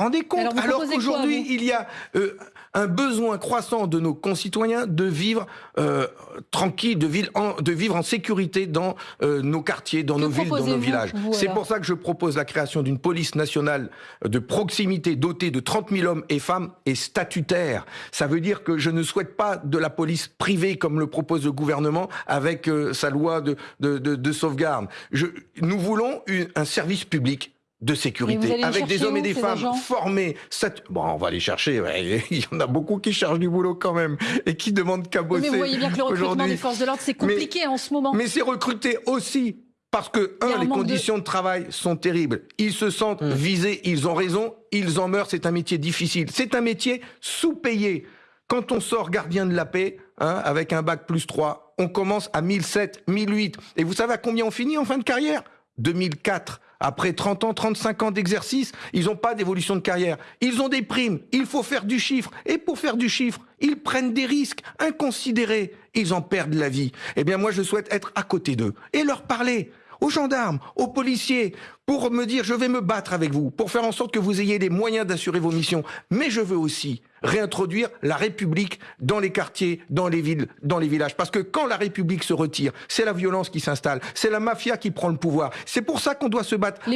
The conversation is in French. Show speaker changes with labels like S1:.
S1: rendez compte
S2: Alors,
S1: qu'aujourd'hui, il y a euh, un besoin croissant de nos concitoyens de vivre euh, tranquille, de, vivre en, de vivre en sécurité dans euh, nos quartiers, dans
S2: Que
S1: nos villes, dans nos villages. C'est pour ça que je propose la création d'une police nationale de proximité dotée de 30 000 hommes et femmes et statutaire. Ça veut dire que je ne souhaite pas de la police privée comme le propose le gouvernement avec sa loi de, de, de, de sauvegarde. Je, nous voulons une- un service public de sécurité, avec des hommes et des femmes formés. Bon, on va les chercher. ouais. Il y en a beaucoup qui cherchent du boulot quand même et qui demandent qu'à
S2: Oui,
S1: bosser.
S2: Mais vous voyez bien que le recrutement des forces de l'ordre, c'est compliqué en ce moment.
S1: Mais c'est recruté aussi parce que, un,
S2: un
S1: les
S2: de-
S1: conditions de... travail sont terribles. Ils se sentent visés, ils ont raison, ils en meurent, c'est un métier difficile. C'est un métier sous-payé. Quand on sort gardien de la paix, hein, avec un bac plus 3, on commence à 1007, 1008. Et vous savez à combien on finit en fin de carrière? 2004. Après 30 ans, 35 ans d'exercice, ils n'ont pas d'évolution de carrière. Ils ont des primes. Il faut faire du chiffre. Et pour faire du chiffre, ils prennent des risques inconsidérés. Ils en perdent la vie. Eh bien, moi, je souhaite être à côté d'eux et leur parler aux gendarmes, aux policiers, pour me dire je vais me battre avec vous, pour faire en sorte que vous ayez les moyens d'assurer vos missions. Mais je veux aussi réintroduire la République dans les quartiers, dans les villes, dans les villages. Parce que quand la République se retire, c'est la violence qui s'installe, c'est la mafia qui prend le pouvoir. C'est pour ça qu'on doit se battre.